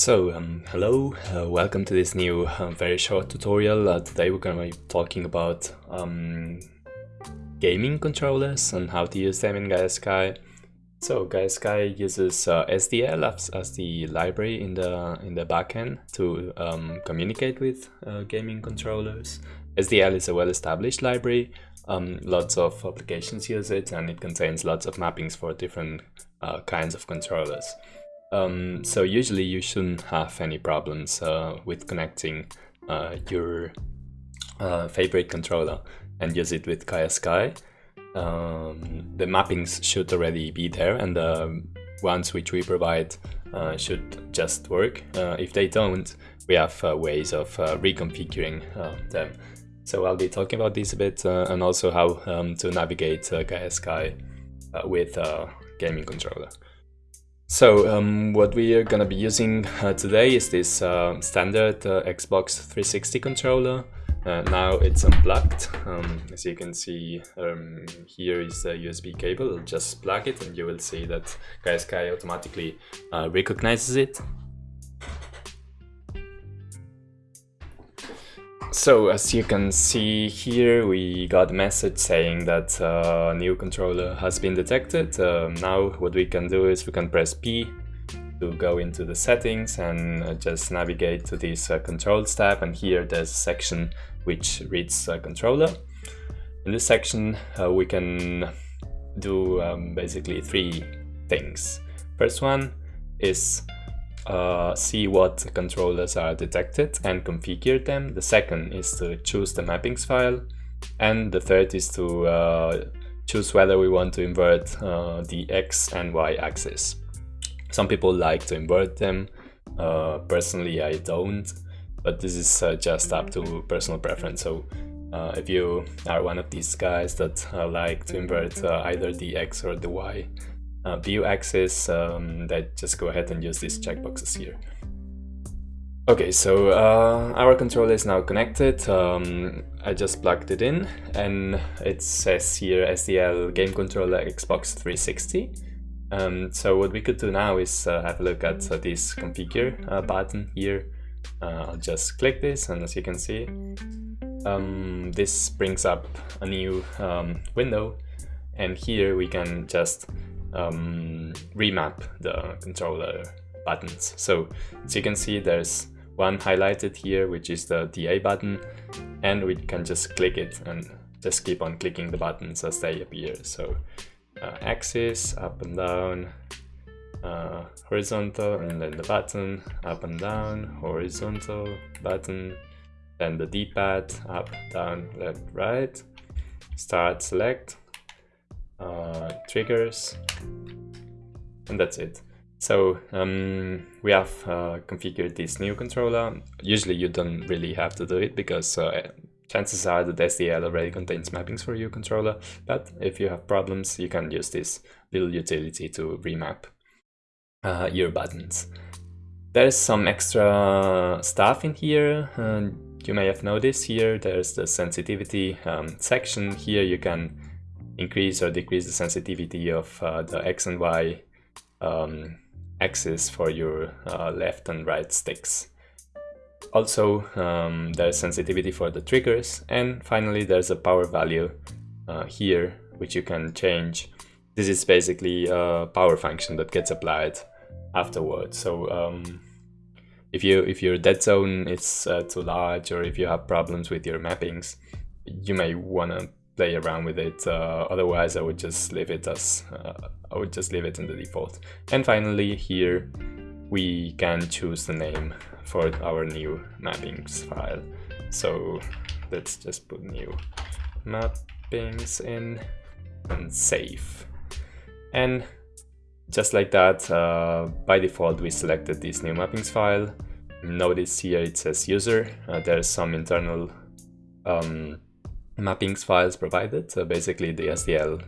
So, um, hello, uh, welcome to this new uh, very short tutorial. Uh, today we're going to be talking about um, gaming controllers and how to use them in Gaia Sky. So Gaia Sky uses uh, SDL as, as, the library in the in the backend to um, communicate with uh, gaming controllers. SDL is a well-established library. Um, lots of applications use it and it contains lots of mappings for different kinds of controllers. Um, so usually you shouldn't have any problems uh, with connecting uh, your uh, favorite controller and use it with Gaia Sky. Um, the mappings should already be there and the ones which we provide uh, should just work. Uh, if they don't, we have uh, ways of reconfiguring them. So I'll be talking about this a bit and also how um, to navigate Gaia Sky with a gaming controller. So um, what we are gonna be using uh, today is this uh, standard uh, Xbox 360 controller. Uh, now it's unplugged. Um, as you can see, um, here is the USB cable. Just plug it and you will see that Sky automatically uh, recognizes it So as you can see here, we got a message saying that a uh, new controller has been detected. Uh, now what we can do is we can press P to go into the settings and uh, just navigate to this uh, controls tab and here there's a section which reads uh, controller. In this section uh, we can do um, basically three things. First one is uh, see what controllers are detected and configure them. The second is to choose the mappings file. And the third is to uh, choose whether we want to invert uh, the X and Y axis. Some people like to invert them. Uh, personally, I don't, but this is uh, just up to personal preference. So if you are one of these guys that like to invert either the X or the Y, uh, view axis, um, that just go ahead and use these checkboxes here. Okay, so uh, our controller is now connected. Um, I just plugged it in and it says here SDL Game Controller Xbox 360. Um, so what we could do now is uh, have a look at uh, this configure uh, button here. Uh, I'll just click this and as you can see, um, this brings up a new um, window and here we can just um, remap the controller buttons. So as you can see, there's one highlighted here, which is the DA button, and we can just click it and just keep on clicking the buttons as they appear. So uh, axis, up and down, uh, horizontal, and then the button, up and down, horizontal, button, then the D-pad, up, down, left, right, start, select, uh, triggers, and that's it. So um, we have uh, configured this new controller. Usually you don't really have to do it because uh, chances are that SDL already contains mappings for your controller, but if you have problems, you can use this little utility to remap uh, your buttons. There's some extra stuff in here. you may have noticed here, there's the sensitivity um, section. Here you can increase or decrease the sensitivity of uh, the X and Y um, axis for your uh, left and right sticks. Also, um, there's sensitivity for the triggers, and finally there's a power value uh, here, which you can change. This is basically a power function that gets applied afterwards. So um, if you if your dead zone is uh, too large, or if you have problems with your mappings, you may want to play around with it. Uh, otherwise, I would just leave it as uh, I would just leave it in the default. And finally, here we can choose the name for our new mappings file. So let's just put new mappings in and save. And just like that, uh, by default, we selected this new mappings file. Notice here it says user. Uh, there's some internal um, mappings files provided, so basically the SDL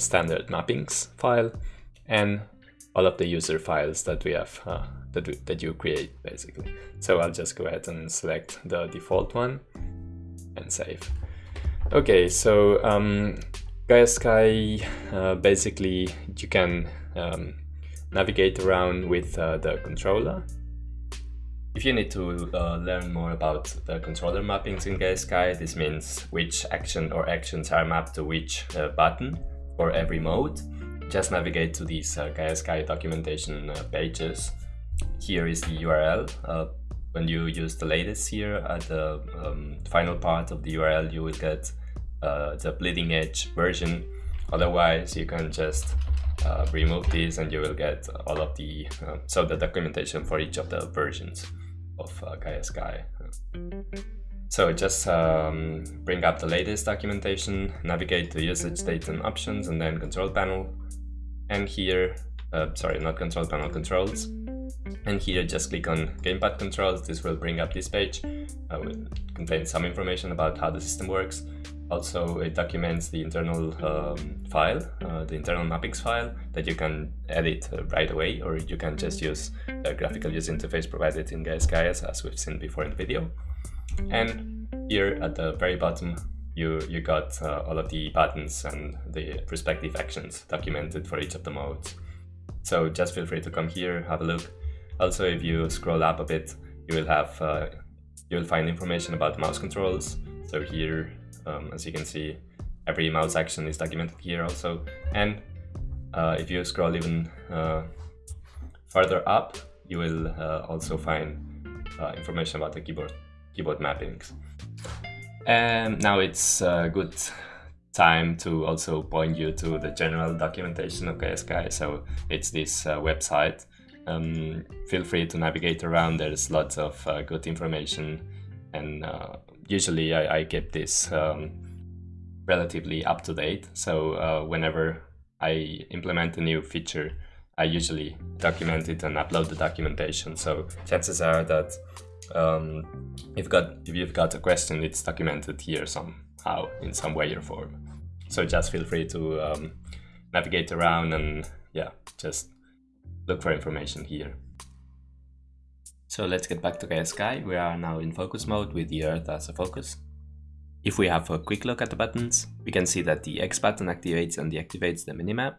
standard mappings file and all of the user files that we have uh, that, we, that you create basically. So I'll just go ahead and select the default one and save. Okay, so um, Gaia Sky, uh, basically you can um, navigate around with uh, the controller If you need to uh, learn more about the controller mappings in GaiaSky, this means which action or actions are mapped to which uh, button for every mode, just navigate to these uh, documentation uh, pages. Here is the URL. Uh, when you use the latest here at the um, final part of the URL, you will get uh, the bleeding edge version. Otherwise, you can just uh, remove this and you will get all of the, so the documentation for each of the versions of uh, GaiaSky. So just um, bring up the latest documentation, navigate to usage data and options and then control panel. And here, uh, sorry, not control panel, controls. And here just click on gamepad controls. This will bring up this page. Uh, will contain some information about how the system works. Also, it documents the internal um, file, uh, the internal mappings file that you can edit uh, right away, or you can just use the graphical user interface provided in GaiaSky as we've seen before in the video. And here at the very bottom, you, you got uh, all of the buttons and the respective actions documented for each of the modes. So just feel free to come here, have a look. Also, if you scroll up a bit, you will have uh, you will find information about mouse controls. So here um, as you can see, every mouse action is documented here also. And uh, if you scroll even uh, further up, you will uh, also find uh, information about the keyboard keyboard mappings. And now it's a good time to also point you to the general documentation of GaiaSky. So it's this uh, website. Um, feel free to navigate around. There's lots of uh, good information and usually I, I keep this um, relatively up to date. So uh, whenever I implement a new feature, I usually document it and upload the documentation. So chances are that um, if, got, if you've got a question, it's documented here somehow in some way or form. So just feel free to um, navigate around and yeah, just look for information here. So let's get back to Gaia Sky. We are now in focus mode with the Earth as a focus. If we have a quick look at the buttons, we can see that the X button activates and deactivates the minimap.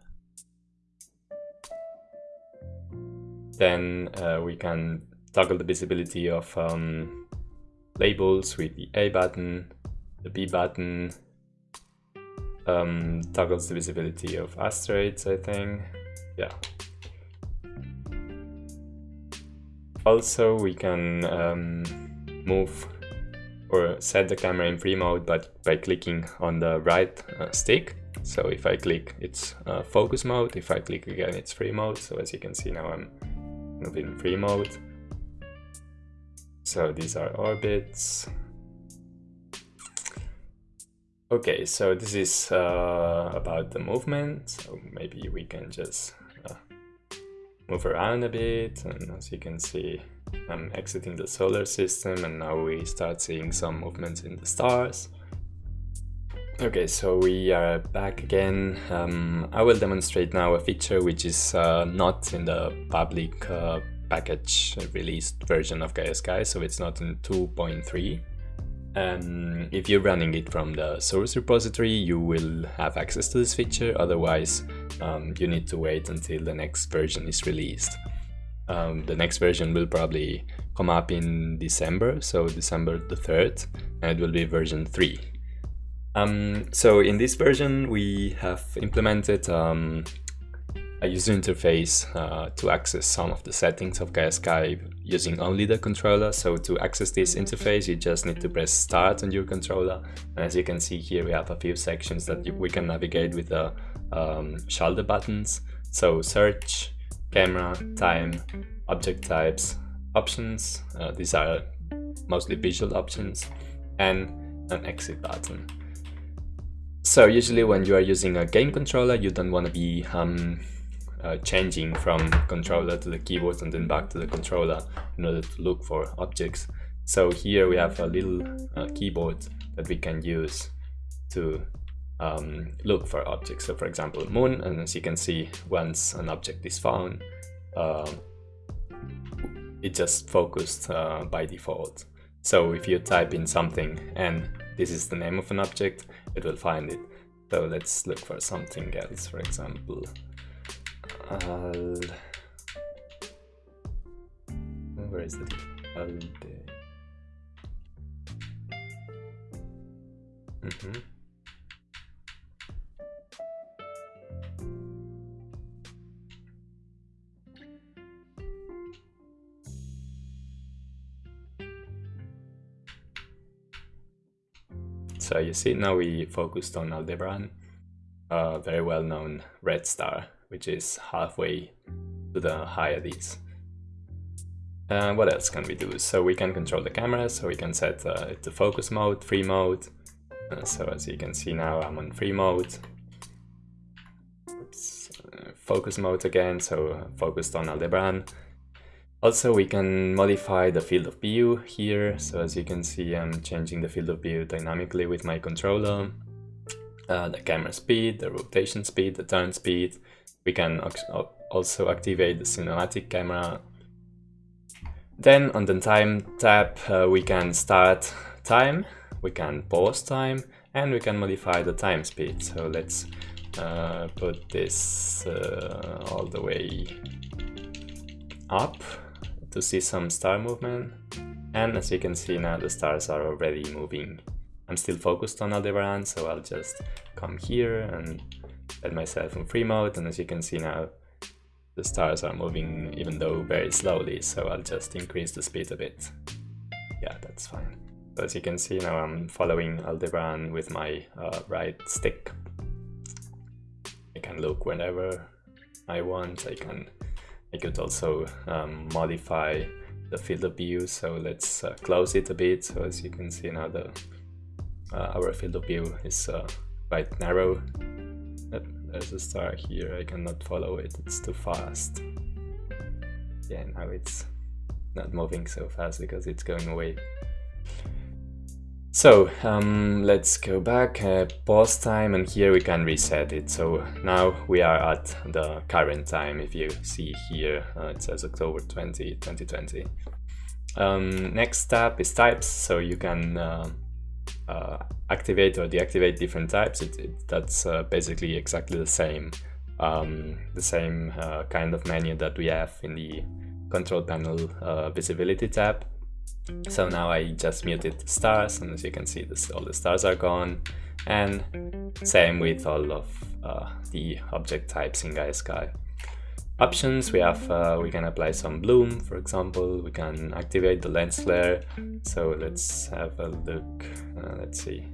Then uh, we can toggle the visibility of um, labels with the A button, the B button, um, toggles the visibility of asteroids, I think. Yeah, Also, we can um, move or set the camera in free mode but by clicking on the right uh, stick. So if I click, it's uh, focus mode. If I click again, it's free mode. So as you can see now, I'm moving free mode. So these are orbits. Okay, so this is uh, about the movement. So maybe we can just move around a bit and as you can see I'm exiting the solar system and now we start seeing some movements in the stars. Okay, so we are back again. Um, I will demonstrate now a feature which is uh, not in the public uh, package released version of GaiaSky, so it's not in 2.3. Um, if you're running it from the source repository, you will have access to this feature, otherwise um, you need to wait until the next version is released. Um, the next version will probably come up in December, so December the 3rd, and it will be version 3. Um, so in this version we have implemented um, a user interface uh, to access some of the settings of GaiaSky using only the controller. So to access this interface, you just need to press start on your controller. And as you can see here, we have a few sections that we can navigate with the um, shoulder buttons. So search, camera, time, object types, options. Uh, these are mostly visual options and an exit button. So usually when you are using a game controller, you don't want to be um, uh, changing from controller to the keyboard and then back to the controller in order to look for objects. So here we have a little uh, keyboard that we can use to um, look for objects. So for example, moon, and as you can see, once an object is found, uh, it just focused uh, by default. So if you type in something and this is the name of an object, it will find it. So let's look for something else, for example, I'll... Where is it? Alde. Mm -hmm. So you see now we focused on Aldebaran, a very well known red star, which is halfway to the Hyades. Uh, what else can we do? So we can control the camera, so we can set uh, it to focus mode, free mode. Uh, so as you can see now I'm on free mode. Oops. Uh, focus mode again, so focused on Aldebaran. Also, we can modify the field of view here. So as you can see, I'm changing the field of view dynamically with my controller. Uh, the camera speed, the rotation speed, the turn speed. We can also activate the cinematic camera. Then on the time tab, uh, we can start time, we can pause time, and we can modify the time speed. So let's uh, put this uh, all the way up to see some star movement. And as you can see now the stars are already moving. I'm still focused on Aldebaran, so I'll just come here and set myself in free mode. And as you can see now, the stars are moving even though very slowly, so I'll just increase the speed a bit. Yeah, that's fine. So as you can see now I'm following Aldebaran with my uh, right stick. I can look whenever I want, I can I could also um, modify the field of view, so let's uh, close it a bit. So as you can see now, the uh, our field of view is uh, quite narrow. There's a star here, I cannot follow it, it's too fast. Yeah, now it's not moving so fast because it's going away. So um, let's go back, uh, pause time, and here we can reset it. So now we are at the current time. If you see here, uh, it says October 20, 2020. Um, next step is types, so you can uh, uh activate or deactivate different types. It, it, that's uh, basically exactly the same, um, the same uh, kind of menu that we have in the control panel visibility tab. So now I just muted the stars and as you can see this, all the stars are gone and same with all of uh, the object types in Gaia Sky. Options, we have, uh, we can apply some bloom, for example, we can activate the lens flare, so let's have a look, uh, let's see.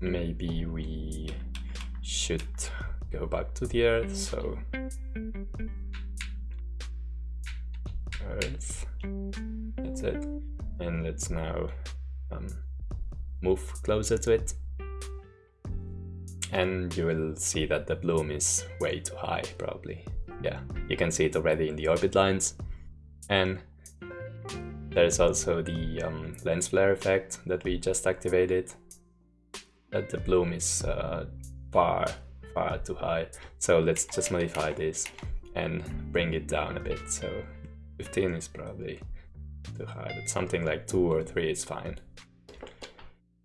Maybe we should go back to the earth, so Earth. That's it. And let's now um, move closer to it. And you will see that the bloom is way too high, probably. Yeah, you can see it already in the orbit lines. And there's also the um, lens flare effect that we just activated. That the bloom is uh, far, far too high. So let's just modify this and bring it down a bit so 15 is probably too high, but something like 2 or 3 is fine.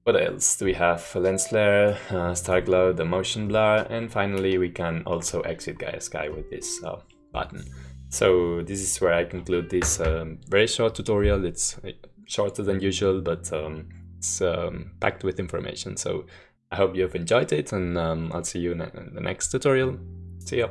What else? Do we have lens flare, uh, star glow, the motion blur, and finally we can also exit Gaia Sky with this uh, button. So this is where I conclude this um, very short tutorial. It's uh, shorter than usual, but um, it's um, packed with information. So I hope you've enjoyed it, and um, I'll see you in the next tutorial. See ya!